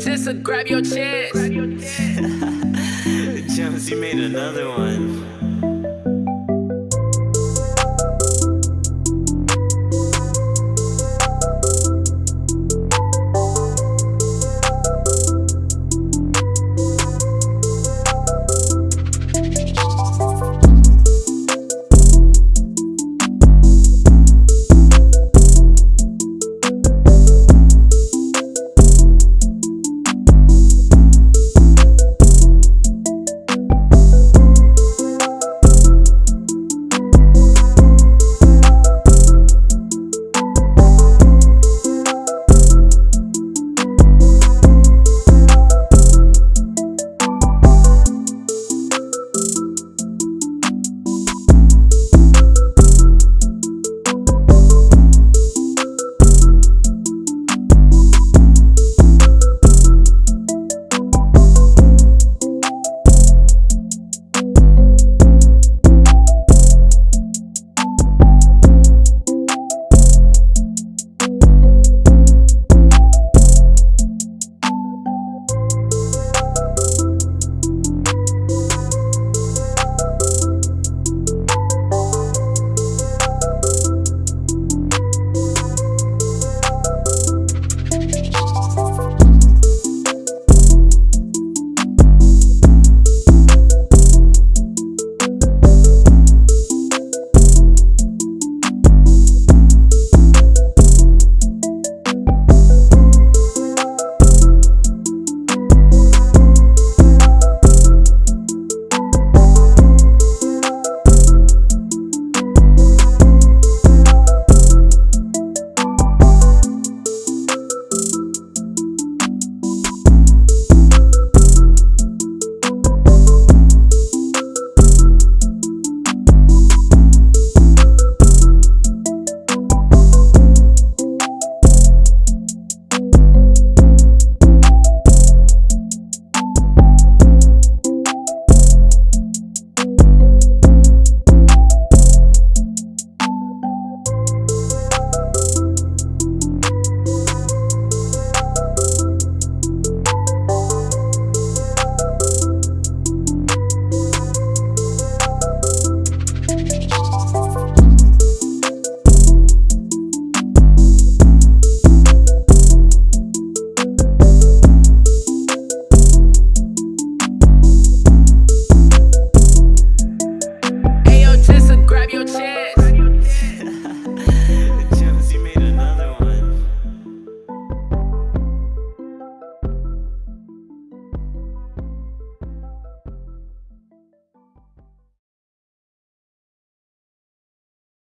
Tessa, grab your chance. you made another one.